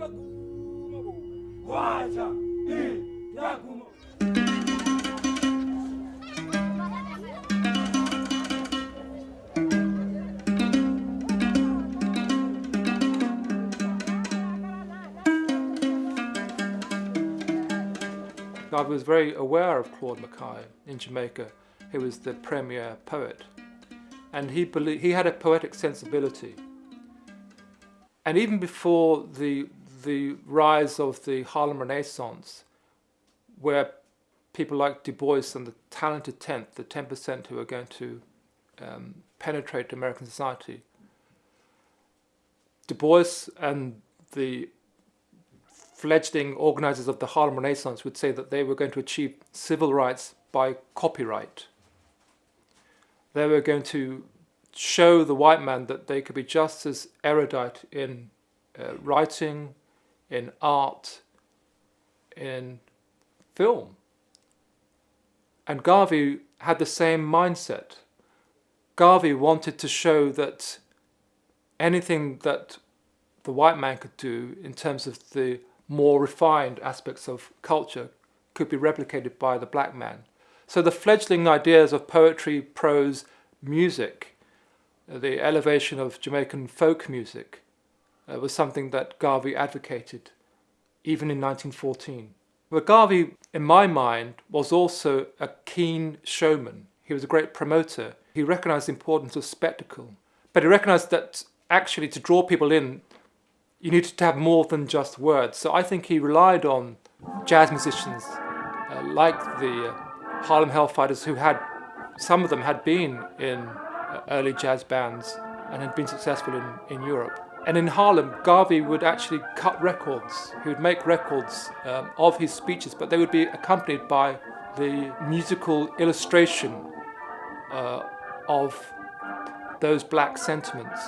I was very aware of Claude McKay in Jamaica. who was the premier poet. And he, believed, he had a poetic sensibility. And even before the, the rise of the Harlem Renaissance, where people like Du Bois and the talented tenth, the 10% who are going to um, penetrate American society, Du Bois and the fledgling organizers of the Harlem Renaissance would say that they were going to achieve civil rights by copyright. They were going to show the white man that they could be just as erudite in uh, writing, in art, in film. And Garvey had the same mindset. Garvey wanted to show that anything that the white man could do in terms of the more refined aspects of culture could be replicated by the black man. So the fledgling ideas of poetry, prose, music, the elevation of Jamaican folk music uh, was something that Garvey advocated even in 1914. But Garvey, in my mind, was also a keen showman. He was a great promoter. He recognized the importance of spectacle. But he recognized that actually to draw people in, you needed to have more than just words. So I think he relied on jazz musicians uh, like the uh, Harlem Hellfighters who had, some of them had been in uh, early jazz bands and had been successful in, in Europe. And in Harlem, Garvey would actually cut records. He would make records um, of his speeches, but they would be accompanied by the musical illustration uh, of those black sentiments.